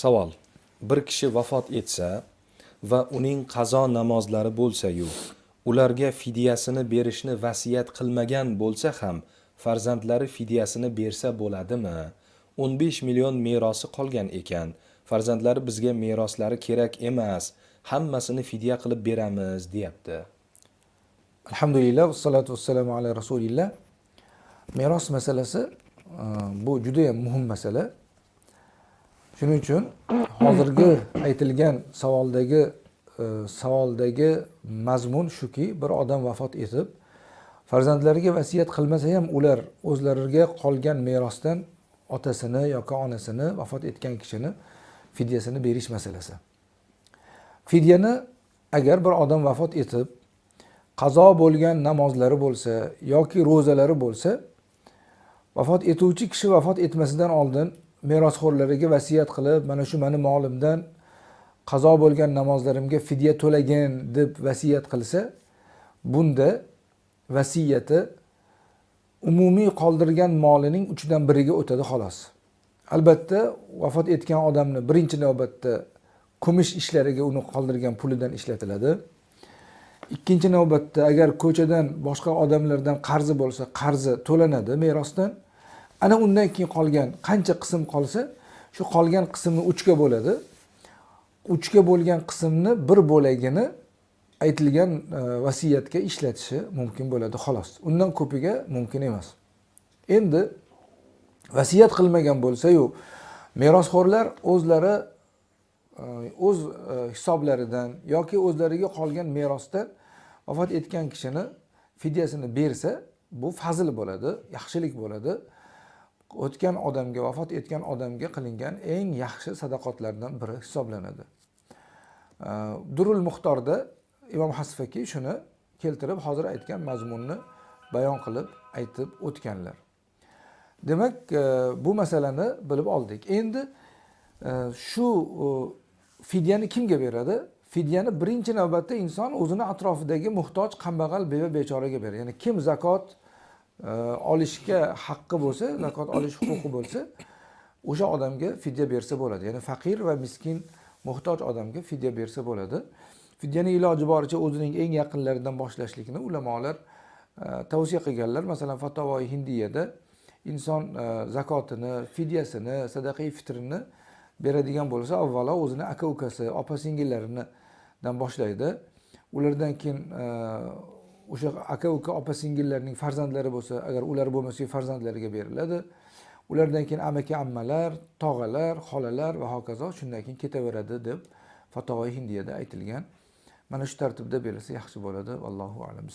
Savol. Bir kishi vafot etsa va uning qazo namozlari bo'lsa-yu, ularga fidyasini berishni vasiyat qilmagan bo'lsa ham, farzandlari fidyasini bersa bo'ladimi? 15 million merosi qolgan ekan. Farzandlari bizga meroslari kerak emas, hammasini fidya qilib beramiz, deyapti. alhamdulillah vassalatu vassalamu ala rasulillah meros masalasi e, bu juda muhim masala shuning uchun hozirgi aytilgan savoldagi e, savoldagi mazmun shuki bir odam vafot etib farzandlariga vasiyat qilmasa ham ular o'zlariga qolgan merosdan otasini yoki onasini vafot etgan kishini fidyasini berish masalasi. Fidyani agar bir odam vafot etib qazo bo'lgan namozlari bo'lsa yoki ro'zalari bo'lsa vafot etuvchi kishi vafot etmasidan oldin merosxo'rlariga vasiyat qilib mana shu mani molimdan qazo bo'lgan namozlarimga fidya to'lagin deb vasiyat qilsa bunda vasiyati umumiy qoldirgan molining uchdan biriga o'tadi xolos. Albatta vafot etgan odamni birinchi navbatda kumush ishlariga uni qoldirgan pulidan ishlatiladi. Ikkinchi navbatda agar ko'chadan boshqa odamlardan qarzi bo'lsa qarzi to'lanadi merosdan. Ana undan keyin qolgan qancha qism qolsa shu qolgan qismni uchga bo'ladi. Uchga bo'lgan qismni bir bo'lagini aytilgan e, vasiyatga ishlatishi mumkin bo'ladi xolos. Undan ko'piga mumkin emas. Endi vasiyat qilmagan bo'lsayu merosxo'rlar o'zlari e, o'z e, hisoblaridan yoki o'zlariga qolgan merosdan vafot etgan kishini fidyasini bersa bu fazil bo'ladi yaxshilik bo'ladi. O'tgan odamga vafot etgan odamga qilingan eng yaxshi sadaqotlardan biri hisoblanadi. Durul muxtorda imom hasfaki shuni keltirib hozir aytgan mazmunni bayon qilib aytib o'tganlar. Demak e, bu masalani bilib oldik. Endi e, shu e, fidyani kimga beradi? Fidyani birinchi navbatda inson o'zini atrofidagi muhtoj kambag'al beva bechoraga beradi. Ya'ni kim zakot olishga haqqi bo'lsa zakot olish huquqi bo'lsa o'sha odamga fidya bersa bo'ladi. Ya'ni faqir va miskin muhtoj odamga fidya bersa bo'ladi. Fidyani iloji boricha o'zining eng yaqinlaridan boshlashlikni ulamolar e, tavsiya qilganlar. Masalan fatavoi hindiyada inson e, zakotini fidyasini sadaqai fitrini beradigan bo'lsa avvalo o'zini aka ukasi opa singillaridan boshlaydi. Ulardan keyin e, o'sha aka uka opa singillarning farzandlari bo'lsa agar ular bo'lmasa farzandlariga beriladi. Ulardan keyin amaki ammalar tog'alar xolalar va hokazo shundan keyin ketaveradi deb fatavoi hindiyada aytilgan. Mana shu tartibda berilsa yaxshi bo'ladi. Allohu alam